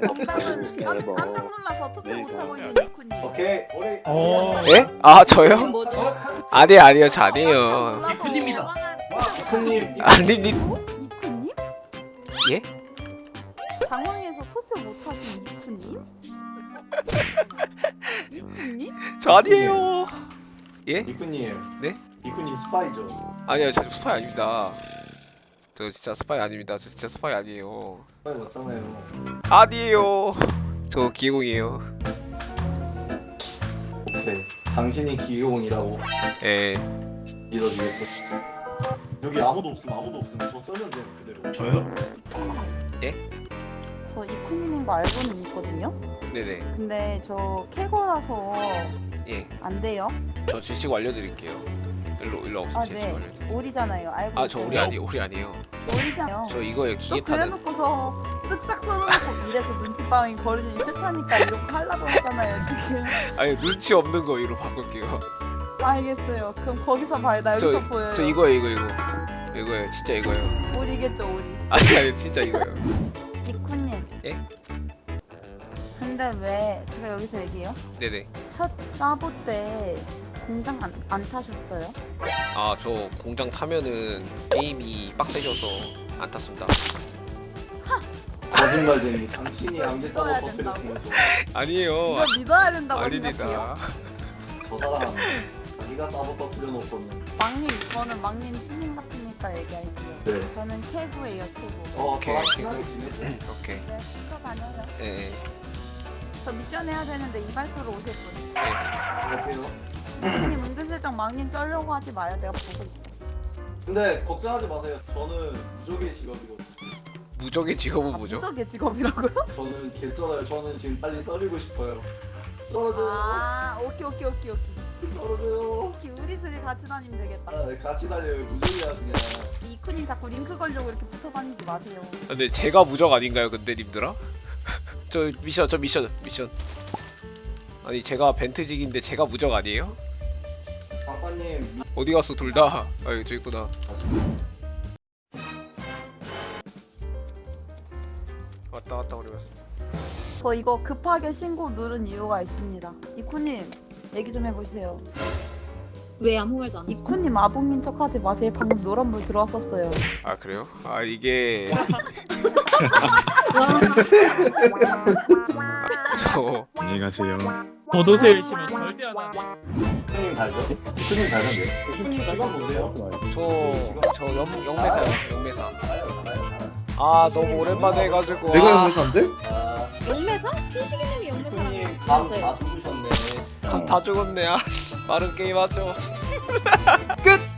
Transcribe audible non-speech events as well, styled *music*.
정답은 네, 깜- 뭐. 깜짝 놀라서 투표 네, 못하고 뭐. 있는 니쿠님. 오케이 우리 어. 예? 아 저요? 뭐죠? 아니 아니요 저 아니에요 니쿠님이다. 니쿠님 아니 니 니쿠님? 예? 방송에서 투표 못하신 니쿠님? 니쿠님? 저 아니에요 예? 니쿠님 네? 니쿠님 스파이죠 아니요 저 스파이 아닙니다 저 진짜 스파이 아닙니다 저 진짜 스파이 아니에요 스파이 맞잖아요 아니에요 저 기공이에요 오케이 당신이 기용이라고 예 믿어주겠어 여기 아무도 없음 아무도 없음 저 쓰면 돼 그대로 저요? 저 이쿠님인 거 알고는 있거든요. 네네 근데 저 캐거라서 예 안 돼요. 저 지식 알려드릴게요 일로 일로 아 없으면 지식 네. 알려드릴게요 오리잖아요. 알고 아저 우리 있어요. 아니 우리 아니에요 오리잖아요. 저 이거예요 또 기계 타는 그래놓고서 쓱싹 이래서 눈치싸움이 벌어지기 싫다니까 이렇게 하려고 했잖아요 지금. 아니 눈치 없는 거 이로 바꿀게요. 알겠어요. 그럼 거기서 봐요. 나 여기서 저, 보여요. 저 이거예요 이거 이거. 이거예요. 진짜 이거예요. 오리겠죠 오리. 아니 아니 진짜 이거예요. 니쿠님. 예? 근데 왜 제가 여기서 얘기해요? 네네. 첫 사보 때 공장 안, 안 타셨어요? 아 저 공장 타면은 게임이 빡세져서 안 탔습니다 거짓말쟁이 당신이 안 겠다고 터뜨렸으면서. 아니에요. 이거 믿어야 된다고 아닙니다. 저 사람 자기가 싸고 터뜨려놓고는 막님 저는 막님 시민 같으니까 얘기할게요. 네. 저는 캐구예요 캐구 어 오케이, 저랑 오케이. 친하게 지내죠 오케이. 네 숙소 다녀요. 예, 예. 저 미션 해야 되는데 이발소로 오실 분. 갈게요? 막님 은근슬쩍 막님 썰려고 하지 마요. 내가 보고 있어. 근데 걱정하지 마세요. 저는 무적의 직업이거든요 무적의 직업은 아, 뭐죠? 무적의 직업이라고요? *laughs* 저는 개쩔어요. 저는 지금 빨리 썰리고 싶어요. 썰어줘요. 아 오케이 오케이 오케이 오케이. 썰어줘요. 오케이 우리 둘이 같이 다니면 되겠다. 아, 네, 같이 다녀요. 무적이야 그냥. 이쿠님 자꾸 링크 걸려고 이렇게 붙어 다니지 마세요. 아, 근데 제가 무적 아닌가요 근데 님들아? *laughs* 저 미션 저 미션 미션. 아니 제가 벤트직인데 제가 무적 아니에요? 미... 어디 갔어 둘 다? 아 여기 저 있구나 왔다 갔다 그러면서 저 이거 급하게 신고 누른 이유가 있습니다 이쿠님 얘기 좀 해보세요 왜 아무 말도 안? 이쿠님 아봉인 척하지 마세요 방금 노란불 들어왔었어요 아 그래요? 아 이게 *laughs* 저 안녕히 가세요. 도도새 열심히 절대 안 하네. 교수님 달죠? 교수님 달던데 뭔데요? 저, 저 영, 영매사요 영매사 알 아 너무 오랜만에 해가지고. 내가 아, 영매사인데? 아. 영매사? 교수님 영매사라고 감다 죽으셨네. 다 죽었네. 아 씨, 빠른 게임 하죠. *laughs* 끝!